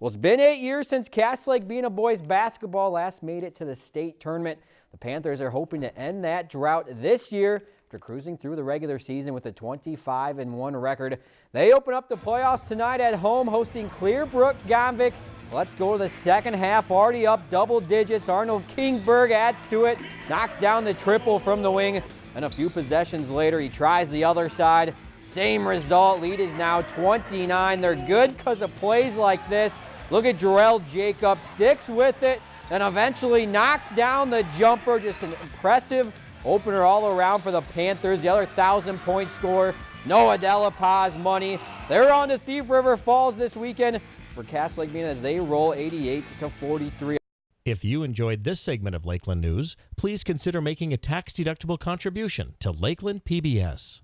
Well, it's been eight years since Cass Lake Bena boys basketball last made it to the state tournament. The Panthers are hoping to end that drought this year after cruising through the regular season with a 25-1 record. They open up the playoffs tonight at home hosting Clearbrook Gonvick. Let's go to the second half, already up double digits. Arnold Kingberg adds to it, knocks down the triple from the wing, and a few possessions later, he tries the other side. Same result, lead is now 29. They're good because of plays like this. Look at Jarrell Jacobs, sticks with it, and eventually knocks down the jumper. Just an impressive opener all around for the Panthers. The other 1,000-point score, Noah Delapaz money. They're on to Thief River Falls this weekend for Cass Lake Bena as they roll 88 to 43. If you enjoyed this segment of Lakeland News, please consider making a tax-deductible contribution to Lakeland PBS.